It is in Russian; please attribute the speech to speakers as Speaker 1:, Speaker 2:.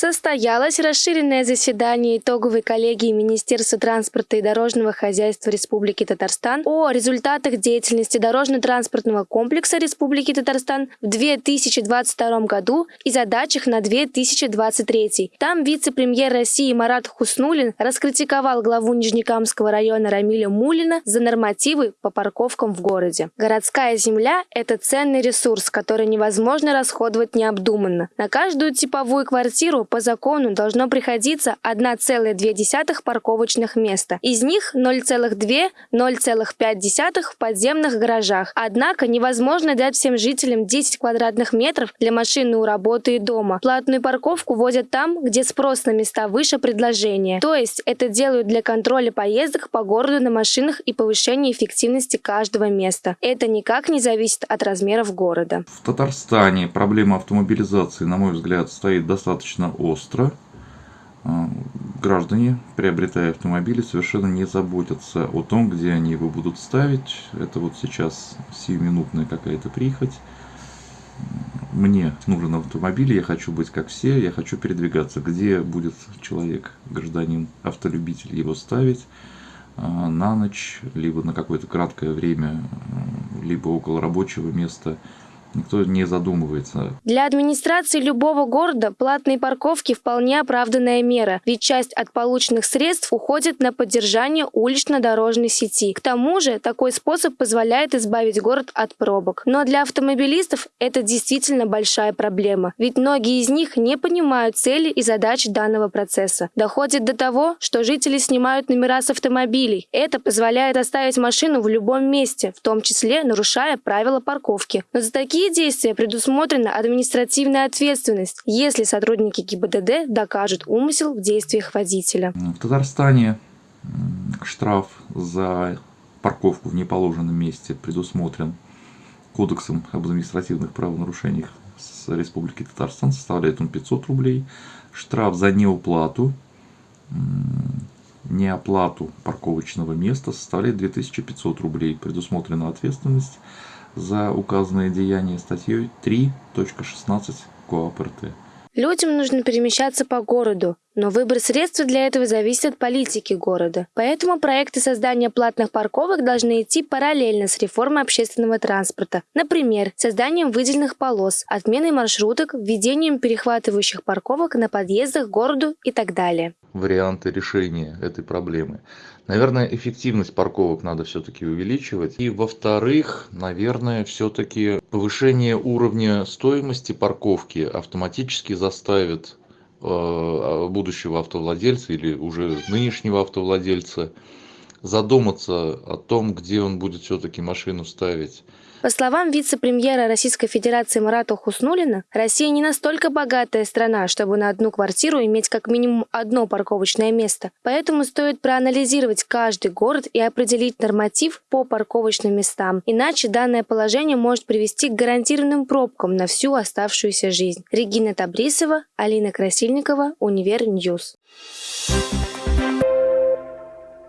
Speaker 1: Состоялось расширенное заседание итоговой коллегии Министерства транспорта и дорожного хозяйства Республики Татарстан о результатах деятельности дорожно-транспортного комплекса Республики Татарстан в 2022 году и задачах на 2023. Там вице-премьер России Марат Хуснулин раскритиковал главу Нижнекамского района Рамиля Мулина за нормативы по парковкам в городе. Городская земля – это ценный ресурс, который невозможно расходовать необдуманно. На каждую типовую квартиру по закону должно приходиться 1,2 парковочных места. Из них 0,2-0,5 в подземных гаражах. Однако невозможно дать всем жителям 10 квадратных метров для машины у работы и дома. Платную парковку вводят там, где спрос на места выше предложения. То есть это делают для контроля поездок по городу на машинах и повышения эффективности каждого места. Это никак не зависит от размеров города.
Speaker 2: В Татарстане проблема автомобилизации, на мой взгляд, стоит достаточно остро. А, граждане, приобретая автомобили, совершенно не заботятся о том, где они его будут ставить. Это вот сейчас сиюминутная какая-то прихоть. Мне нужен автомобиль, я хочу быть как все, я хочу передвигаться. Где будет человек, гражданин, автолюбитель его ставить а, на ночь, либо на какое-то краткое время, либо около рабочего места – Никто не задумывается.
Speaker 1: Для администрации любого города платные парковки вполне оправданная мера, ведь часть от полученных средств уходит на поддержание улично-дорожной сети. К тому же такой способ позволяет избавить город от пробок. Но для автомобилистов это действительно большая проблема, ведь многие из них не понимают цели и задач данного процесса. Доходит до того, что жители снимают номера с автомобилей. Это позволяет оставить машину в любом месте, в том числе нарушая правила парковки. Но за такие такие действия предусмотрена административная ответственность, если сотрудники ГИБДД докажут умысел в действиях водителя.
Speaker 2: В Татарстане штраф за парковку в неположенном месте предусмотрен Кодексом об административных правонарушениях с Республики Татарстан, составляет он 500 рублей. Штраф за неуплату, неоплату парковочного места составляет 2500 рублей. Предусмотрена ответственность за указанное деяние статьей 3.16 КоАП РТ.
Speaker 1: Людям нужно перемещаться по городу, но выбор средств для этого зависит от политики города. Поэтому проекты создания платных парковок должны идти параллельно с реформой общественного транспорта. Например, созданием выделенных полос, отменой маршруток, введением перехватывающих парковок на подъездах к городу и так далее.
Speaker 2: Варианты решения этой проблемы. Наверное, эффективность парковок надо все-таки увеличивать. И во-вторых, наверное, все-таки повышение уровня стоимости парковки автоматически заставит э, будущего автовладельца или уже нынешнего автовладельца задуматься о том, где он будет все-таки машину ставить.
Speaker 1: По словам вице-премьера Российской Федерации Марата Хуснулина, Россия не настолько богатая страна, чтобы на одну квартиру иметь как минимум одно парковочное место. Поэтому стоит проанализировать каждый город и определить норматив по парковочным местам. Иначе данное положение может привести к гарантированным пробкам на всю оставшуюся жизнь. Регина Табрисова, Алина Красильникова, Универ News.